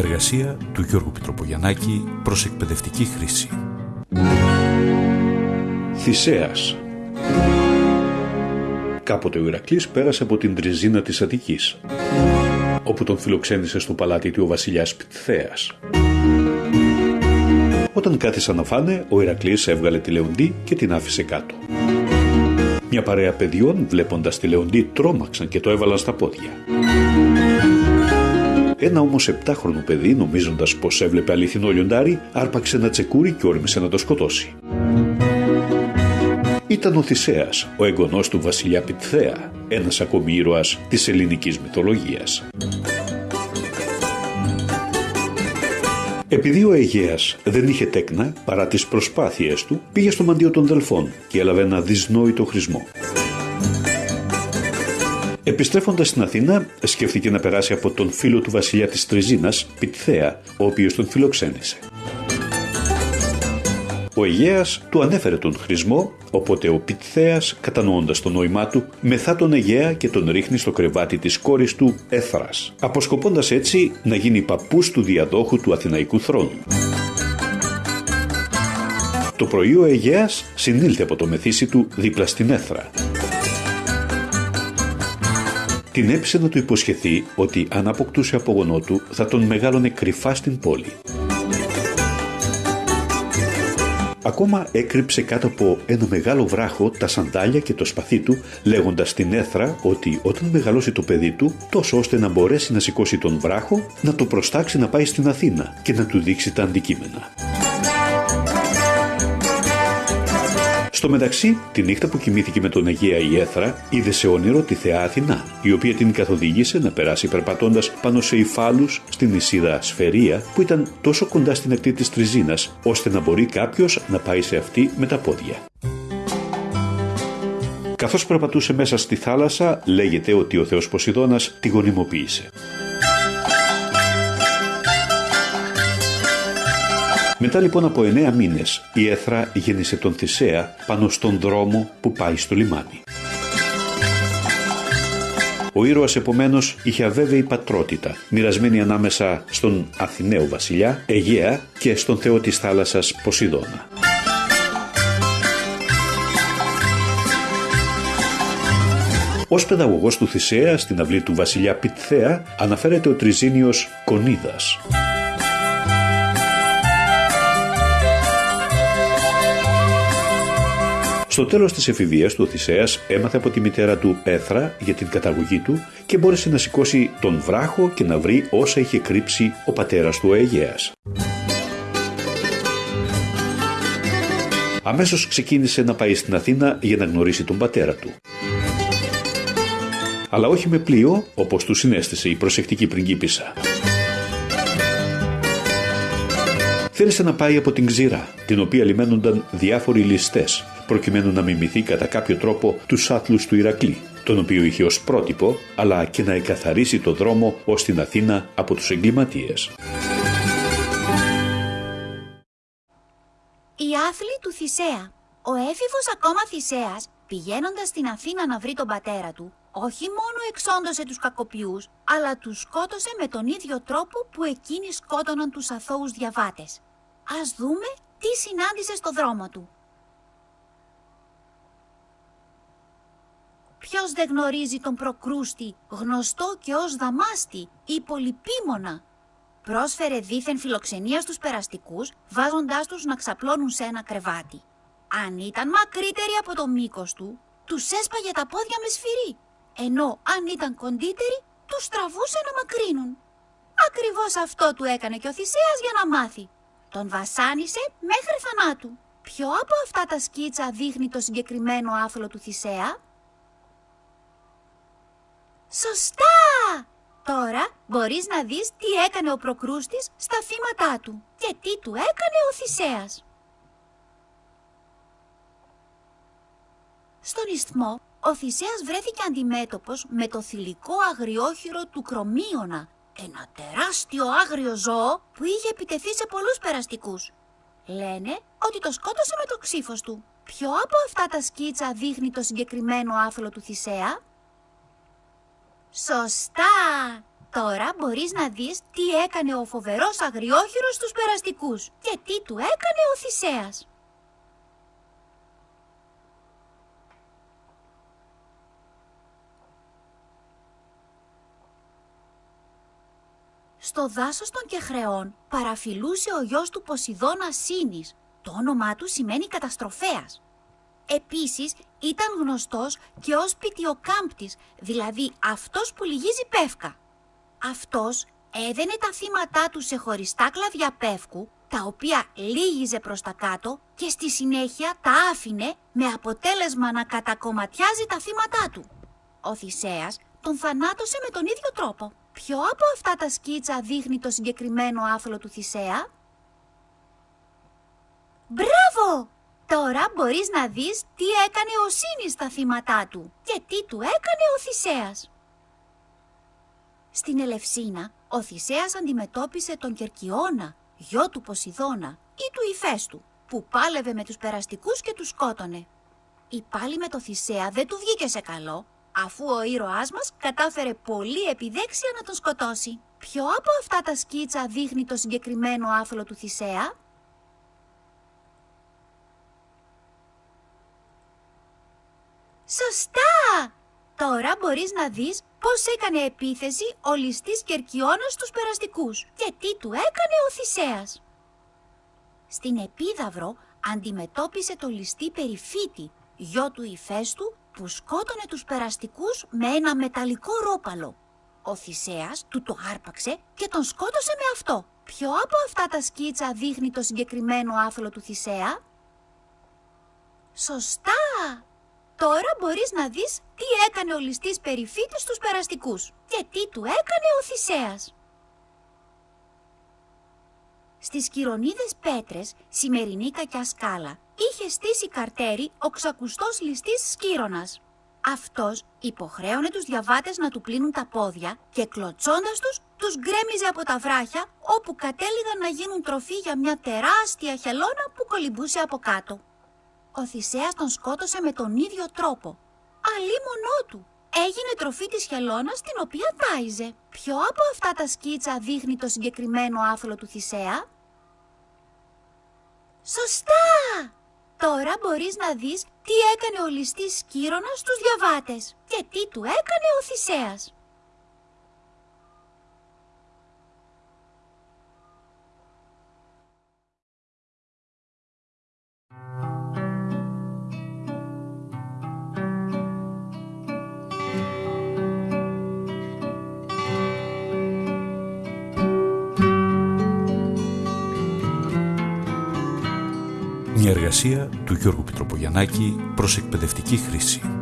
εργασία του Γιώργου Πιτροπογιαννάκη προς εκπαιδευτική χρήση. Θησέας Κάποτε ο Ηρακλής πέρασε από την τριζίνα της Αττικής, όπου τον φιλοξένησε στο παλάτι του ο βασιλιάς Πτθέας. Όταν κάθισαν να φάνε, ο Ηρακλής έβγαλε τη Λεοντή και την άφησε κάτω. Μια παρέα παιδιών, βλέποντας τη Λεοντή, τρόμαξαν και το έβαλαν στα πόδια. Ένα όμως επτάχρονο παιδί, νομίζοντας πως έβλεπε αληθινό λιοντάρι, άρπαξε ένα τσεκούρι και όρμησε να το σκοτώσει. Ήταν ο Θησέας, ο εγγονός του βασιλιά Πιτθέα, ένας ακόμη ήρωας της ελληνικής μυθολογίας. Επειδή ο Αιγαίας δεν είχε τέκνα παρά τις προσπάθειές του, πήγε στο μαντίο των Δελφών και έλαβε ένα δυσνόητο χρησμό. Επιστρέφοντας στην Αθήνα, σκέφτηκε να περάσει από τον φίλο του βασιλιά της Τριζίνας, Πιτθέα, ο οποίος τον φιλοξένησε. Ο Αιγαίας του ανέφερε τον χρησμό, οπότε ο Πιτθέας, κατανοώντας το νόημά του, μεθά τον Αιγαία και τον ρίχνει στο κρεβάτι της κόρης του Έθρας, αποσκοπώντας έτσι να γίνει παππούς του διαδόχου του Αθηναϊκού θρόνου. Το πρωί ο Αιγαίας συνήλθε από το μεθύσι του δίπλα στην Έθρα. Την έπεισε να του υποσχεθεί ότι αν αποκτούσε απογονό του θα τον μεγάλωνε κρυφά στην πόλη. Ακόμα έκρυψε κάτω από ένα μεγάλο βράχο τα σαντάλια και το σπαθί του, λέγοντας στην έθρα ότι όταν μεγαλώσει το παιδί του, τόσο ώστε να μπορέσει να σηκώσει τον βράχο, να το προστάξει να πάει στην Αθήνα και να του δείξει τα αντικείμενα. Στο μεταξύ, τη νύχτα που κοιμήθηκε με τον Αγία η Έθρα, είδε σε όνειρο τη θεά Αθηνά, η οποία την καθοδήγησε να περάσει περπατώντας πάνω σε υφάλους στην νησίδα Σφαιρία, που ήταν τόσο κοντά στην ακτή της Τριζίνας, ώστε να μπορεί κάποιος να πάει σε αυτή με τα πόδια. Καθώς περπατούσε μέσα στη θάλασσα, λέγεται ότι ο θεός Ποσειδώνας τη γονιμοποίησε. Μετά λοιπόν από εννέα μήνες η Έθρα γέννησε τον Θησέα πάνω στον δρόμο που πάει στο λιμάνι. Ο ήρωας επομένως είχε αβέβαιη πατρότητα, μοιρασμένη ανάμεσα στον Αθηναίο βασιλιά Αιγαία και στον θεό της θάλασσας Ποσειδώνα. Ως παιδαγωγός του Θησέα στην αυλή του βασιλιά Πιτθέα αναφέρεται ο Τριζίνιος Κονίδας. Στο τέλος της εφηβείας του Οδυσσέας έμαθε από τη μητέρα του Έθρα για την καταγωγή του και μπόρεσε να σηκώσει τον βράχο και να βρει όσα είχε κρύψει ο πατέρας του Αιγαίας. Αμέσως ξεκίνησε να πάει στην Αθήνα για να γνωρίσει τον πατέρα του. Αλλά όχι με πλοίο, όπως του συνέστησε η προσεκτική πριγκίπισσα. Θέλησε να πάει από την ξηρά, την οποία λιμένονταν διάφοροι ληστές, προκειμένου να μιμηθεί κατά κάποιο τρόπο τους άθλους του Ηρακλή, τον οποίο είχε ως πρότυπο, αλλά και να εκαθαρίσει το δρόμο ως την Αθήνα από τους εγκληματίες. Η άθλη του Θησέα. Ο έφηβος ακόμα Θησέας, πηγαίνοντας στην Αθήνα να βρει τον πατέρα του, όχι μόνο εξόντωσε τους κακοποιούς, αλλά τους σκότωσε με τον ίδιο τρόπο που εκείνοι σκότωναν τους αθώους διαβάτες. Ας δούμε τι συνάντησε στο δρόμο του. Ποιος δεν γνωρίζει τον Προκρούστη, γνωστό και ως Δαμάστη ή Πολυπίμωνα. Πρόσφερε δήθεν φιλοξενία στους περαστικούς, βάζοντάς τους να ξαπλώνουν σε ένα κρεβάτι. Αν ήταν μακρύτεροι από το μήκος του, τους έσπαγε τα πόδια με σφυρί, ενώ αν ήταν κοντύτεροι, τους τραβούσε να μακρύνουν. Ακριβώς αυτό του έκανε και ο Θησέας για να μάθει. Τον βασάνισε μέχρι θανάτου. Ποιο από αυτά τα σκίτσα δείχνει το συγκεκριμένο άθλο του Θησέα; Σωστά! Τώρα μπορείς να δεις τι έκανε ο Προκρούστης στα θύματά του και τι του έκανε ο Θησέας. Στον ισθμό, ο Θησέας βρέθηκε αντιμέτωπος με το θηλυκό αγριόχειρο του Κρομίωνα, ένα τεράστιο άγριο ζώο που είχε επιτεθεί σε πολλούς περαστικούς. Λένε ότι το σκότωσε με το ξύφος του. Ποιο από αυτά τα σκίτσα δείχνει το συγκεκριμένο άθλο του Θησέα; Σωστά! Τώρα μπορείς να δεις τι έκανε ο φοβερός αγριόχειρος στους περαστικούς και τι του έκανε ο Θησέας. Στο δάσος των Κεχρεών παραφιλούσε ο γιος του Ποσειδώνας Σύνης. Το όνομά του σημαίνει καταστροφέας. Επίσης ήταν γνωστός και ως πιτιοκάμπτης, δηλαδή αυτός που λυγίζει πεύκα. Αυτός έδαινε τα θύματά του σε χωριστά κλαδιά πεύκου, τα οποία λύγιζε προς τα κάτω και στη συνέχεια τα άφηνε με αποτέλεσμα να κατακομματιάζει τα θύματά του. Ο Θησέας τον θανάτωσε με τον ίδιο τρόπο. Ποιο από αυτά τα σκίτσα δείχνει το συγκεκριμένο άθλο του Θησέα; Μπράβο! Τώρα μπορείς να δεις τι έκανε ο Σύνης στα θύματά του και τι του έκανε ο Θησέας. Στην Ελευσίνα, ο Θησέας αντιμετώπισε τον Κερκιώνα, γιο του Ποσειδώνα ή του Ιφέστου, που πάλευε με τους περαστικούς και τους σκότωνε. Η πάλι με το Θησέα δεν του βγήκε σε καλό, αφού ο ήρωάς μας κατάφερε πολύ επιδέξια να τον σκοτώσει. Ποιο από αυτά τα σκίτσα δείχνει το συγκεκριμένο άθλο του Θησέα; Σωστά! Τώρα μπορείς να δεις πώς έκανε επίθεση ο ληστής Κερκιώνας στους περαστικούς και τι του έκανε ο Θησέας. Στην Επίδαυρο αντιμετώπισε το ληστή Περιφύτη, γιο του Ιφέστου, που σκότωνε τους περαστικούς με ένα μεταλλικό ρόπαλο. Ο Θησέας του το άρπαξε και τον σκότωσε με αυτό. Ποιο από αυτά τα σκίτσα δείχνει το συγκεκριμένο άθλο του Θησέα; Σωστά! Τώρα μπορείς να δεις τι έκανε ο ληστής Περιφύτης στους περαστικούς και τι του έκανε ο Θησέας. Στις κυρονίδες πέτρες, σημερινή κακιά σκάλα, είχε στήσει καρτέρι ο ξακουστός ληστής Σκύρονας. Αυτός υποχρέωνε τους διαβάτες να του πλύνουν τα πόδια και κλωτσώντας τους, τους γκρέμιζε από τα βράχια όπου κατέληγαν να γίνουν τροφή για μια τεράστια χελώνα που κολυμπούσε από κάτω. Ο Θησέας τον σκότωσε με τον ίδιο τρόπο. μονό του. Έγινε τροφή της χελώνας την οποία τάιζε. Ποιο από αυτά τα σκίτσα δείχνει το συγκεκριμένο άθλο του Θησέα; Σωστά! Τώρα μπορείς να δεις τι έκανε ο ληστής Σκύρονας στους διαβάτες και τι του έκανε ο Θησέας. Μια εργασία του Γιώργου Πιτροπογιαννάκη προς εκπαιδευτική χρήση.